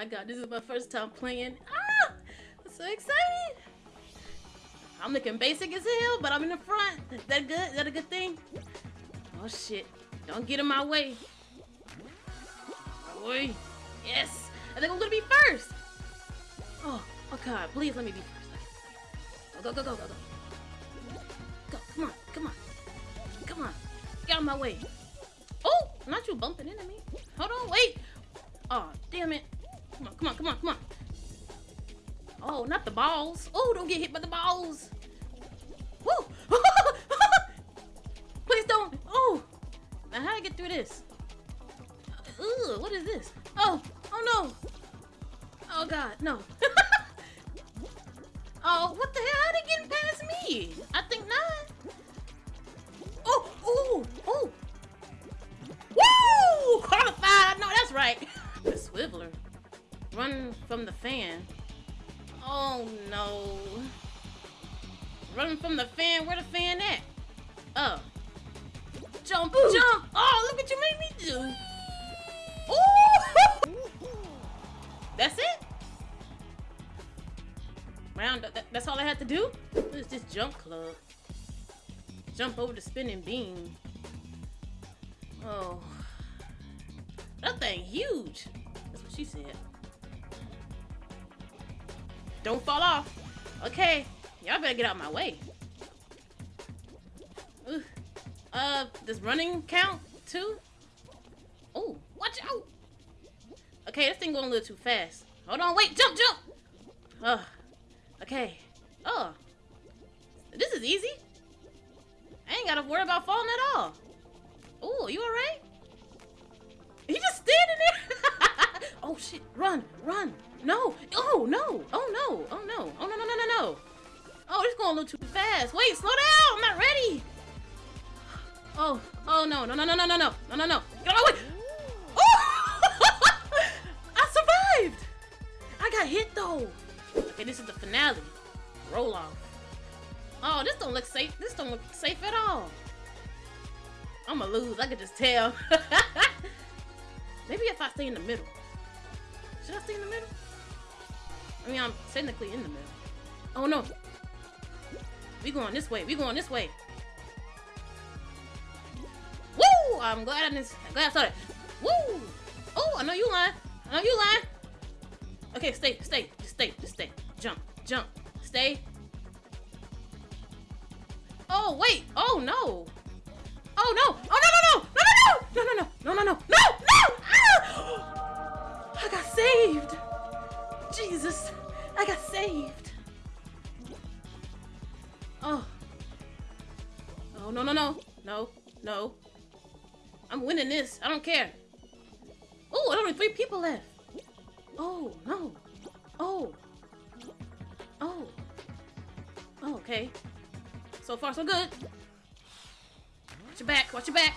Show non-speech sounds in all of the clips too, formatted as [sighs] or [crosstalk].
my god, this is my first time playing. Ah! I'm so excited! I'm looking basic as hell, but I'm in the front. Is that good? Is that a good thing? Oh shit. Don't get in my way. Boy. Yes! I think I'm gonna be first! Oh, oh god, please let me be first. Go, go, go, go, go, go. Come on, come on. Come on. Get out of my way. Oh! Not you bumping into me. Hold on, wait! Oh, damn it. Come on, come on, come on, come on. Oh, not the balls. Oh, don't get hit by the balls. Woo! [laughs] Please don't. Oh! Now, how do I get through this? Ugh, what is this? Oh, oh no. Oh god, no. [laughs] oh, what the hell? How they getting past me? I think not. Oh, oh, oh. Woo! Qualified. No, that's right. [laughs] The swiveler. Run from the fan. Oh no. Run from the fan. Where the fan at? Oh. Jump, Ooh. jump. Oh, look what you made me do. [laughs] Ooh. That's it? Round that, that's all I had to do? What is this jump club? Jump over the spinning beam. Oh. That thing huge. That's what she said. Don't fall off. Okay. Y'all better get out of my way. Ooh. Uh, does running count too? Oh, watch out. Okay, this thing going a little too fast. Hold on, wait, jump, jump. Uh, okay. Oh. This is easy. I ain't gotta worry about falling at all. Oh, you alright? He just standing there. [laughs] oh shit, run, run. No, oh no, oh no, oh no, oh no, no, no, no, no. Oh, this going a little too fast. Wait, slow down, I'm not ready. Oh, oh no, no, no, no, no, no, no, no, no, no. Get away. Oh! oh! [laughs] I survived. I got hit though. Okay, this is the finale. Roll off. Oh, this don't look safe. This don't look safe at all. I'ma lose. I could just tell. [laughs] Maybe if I stay in the middle. Should I stay in the middle? I mean, I'm technically in the middle. Oh, no. We going this way. We going this way. Woo! I'm glad I, didn't, I'm glad I saw that. Woo! Oh, I know you lying. I know you lying. Okay, stay, stay, just stay, just stay. Jump, jump, stay. Oh, wait. Oh, no. Oh, no. Oh, no, no, no. No, no, no. No, no, no. No, no, no. No! I got saved. Jesus, I got saved. Oh. Oh no no no no no! I'm winning this. I don't care. Oh, only three people left. Oh no. Oh. Oh. Oh, okay. So far, so good. Watch your back. Watch your back.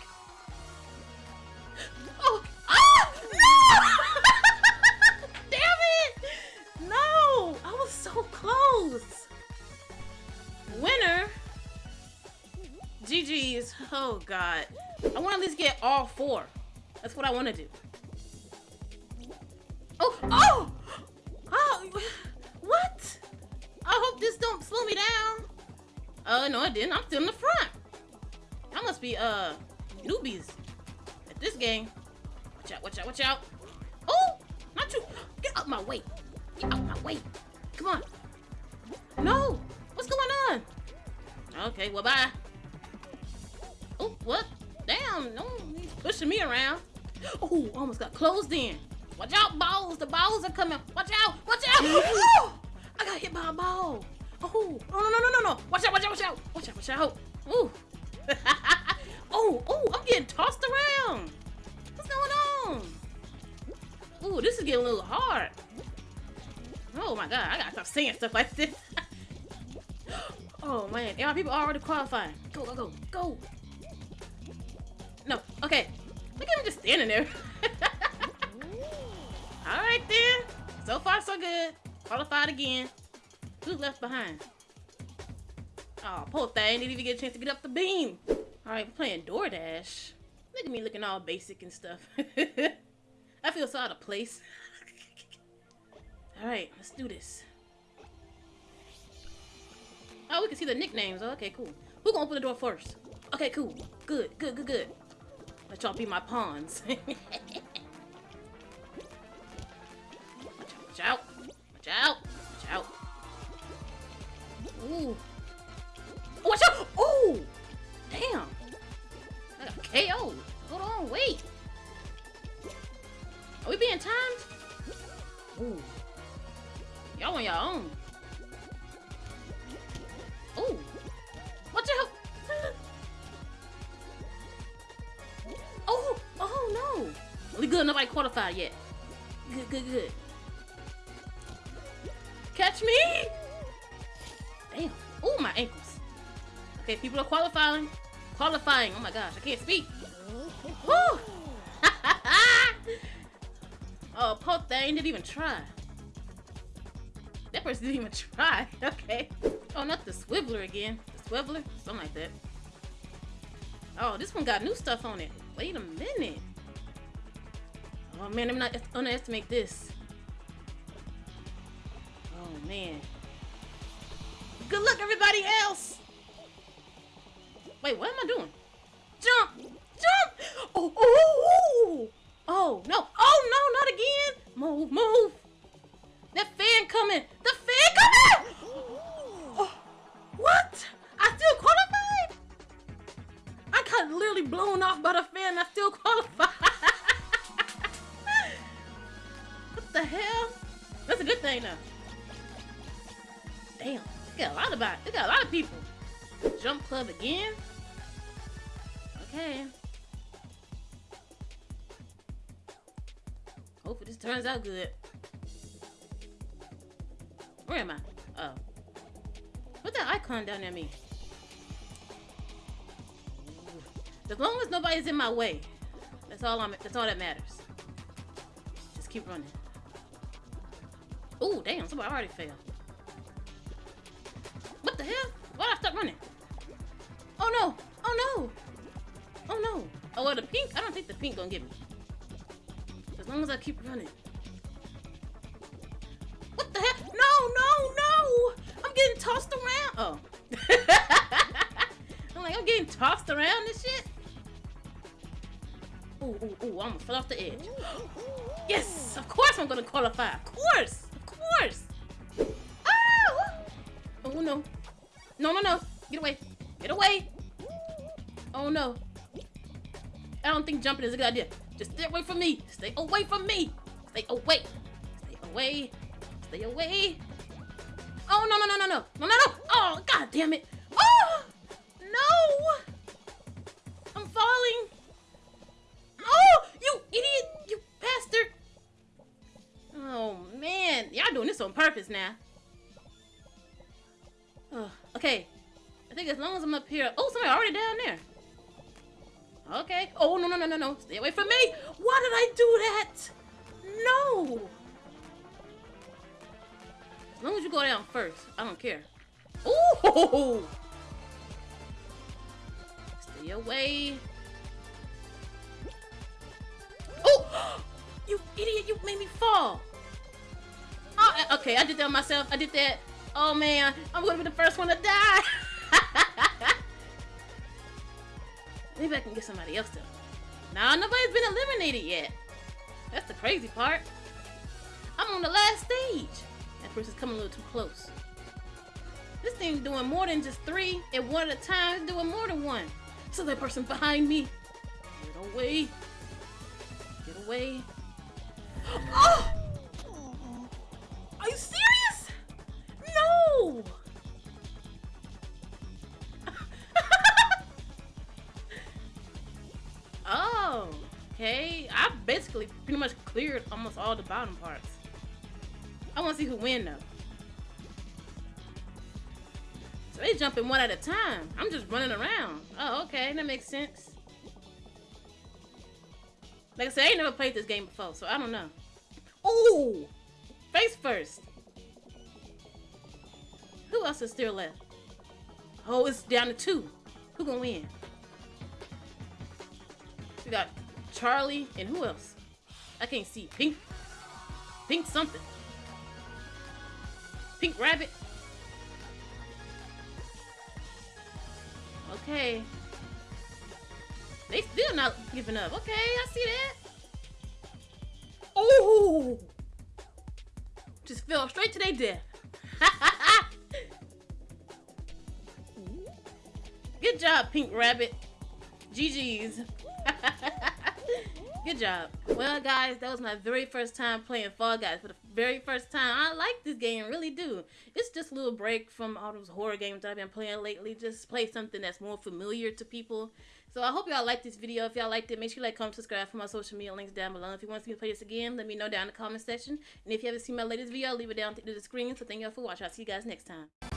Oh, God. I want to at least get all four. That's what I want to do. Oh! Oh! Oh! [sighs] What? I hope this don't slow me down. Uh, no, it didn't. I'm still in the front. I must be, uh, newbies at this game. Watch out, watch out, watch out. Oh, not you. Get out my way. Get out my way. Come on. No. What's going on? Okay, well, bye. Oh, what? Damn, no, he's pushing me around. Oh, almost got closed in. Watch out, balls. The balls are coming. Watch out. Watch out. Oh, I got hit by a ball. Oh, no, no, no, no, no. Watch out, watch out, watch out. Watch out, watch out. Ooh. [laughs] oh, oh, I'm getting tossed around. What's going on? Ooh, this is getting a little hard. Oh my god, I gotta stop saying stuff like this. [laughs] oh man, are people already qualifying? Go, go, go, go. Okay. Look at him just standing there. [laughs] Alright then. So far so good. Qualified again. Who's left behind? Oh, poor thing. Didn't even get a chance to get up the beam. Alright, we're playing Door Dash. Look at me looking all basic and stuff. [laughs] I feel so out of place. [laughs] Alright, let's do this. Oh, we can see the nicknames. Oh, okay, cool. Who gonna open the door first? Okay, cool. Good, good, good, good. Let y'all be my pawns. [laughs] watch out, watch out, watch out. Ooh. Oh, watch out! Ooh! Damn! I got KO. Hold on, wait. Are we being timed? Ooh. Y'all on your own. Nobody qualified yet. Good, good, good. Catch me! Damn. Oh, my ankles. Okay, people are qualifying. Qualifying. Oh my gosh, I can't speak. Woo! [laughs] oh, poor thing didn't even try. That person didn't even try. [laughs] Okay. Oh, not the swiveler again. The swiveler? Something like that. Oh, this one got new stuff on it. Wait a minute. Oh man, I'm not underestimate this. Oh man. Good luck, everybody else! Wait, what am I doing? Jump! Jump! Oh, oh, oh! Oh, oh no. Oh, no, not again! Move, move! That fan coming! The fan coming! Oh, [gasps] what? I still qualified? I got literally blown off by the fan I still qualified. That's a good thing, though. Damn. They got a lot about. They got a lot of people. Jump club again. Okay. Hopefully this turns out good. Where am I? Oh. What that icon down there mean? As long as nobody's in my way. That's all I'm that's all that matters. Just keep running. Oh damn, somebody already fell. What the hell? Why'd I stop running? Oh no! Oh no! Oh no! Oh well the pink, I don't think the pink gonna get me. As long as I keep running. What the heck? No, no, no! I'm getting tossed around. Oh. [laughs] I'm like, I'm getting tossed around and shit. Ooh, ooh, ooh, I almost fell off the edge. [gasps] Yes, of course I'm gonna qualify. Of course. No. No, no, no. Get away. Get away. Oh no. I don't think jumping is a good idea. Just stay away from me. Stay away from me. Stay away. Stay away. Stay away. Oh, no, no, no, no, no. No, no, no. Oh, god damn it. Oh, no. I'm falling. Oh, you idiot. You bastard. Oh, man. Y'all doing this on purpose now. Okay. I think as long as I'm up here. Oh, somebody already down there. Okay. Oh, no, no, no, no, no. Stay away from me. Why did I do that? No. As long as you go down first, I don't care. Ooh! Stay away. Oh! [gasps] You idiot, you made me fall. Oh, okay, I did that myself. I did that. Oh man, I'm gonna be the first one to die. [laughs] Maybe I can get somebody else to. Nah, nobody's been eliminated yet. That's the crazy part. I'm on the last stage. That person's coming a little too close. This thing's doing more than just three, and one at a time it's doing more than one. So that person behind me. Get away. Get away. [gasps] Oh! Are you serious? [laughs] Oh, okay. I basically pretty much cleared almost all the bottom parts. I want to see who win though. So they jumping one at a time. I'm just running around. Oh, okay, that makes sense. Like I said, I ain't never played this game before, so I don't know. Ooh! Face first. Who else is still left? Oh, it's down to two. Who gonna win? We got Charlie and who else? I can't see. Pink. Pink something. Pink Rabbit. Okay. They still not giving up. Okay, I see that. Oh! Just fell straight to their death. [laughs] Good job, Pink Rabbit. GG's. [laughs] Good job. Well, guys, that was my very first time playing Fall Guys for the very first time. I like this game, really do. It's just a little break from all those horror games that I've been playing lately. Just play something that's more familiar to people. So I hope y'all liked this video. If y'all liked it, make sure you like, comment, subscribe for my social media links down below. If you want to see me play this again, let me know down in the comment section. And if you haven't seen my latest video, I'll leave it down to the screen. So thank y'all for watching. I'll see you guys next time.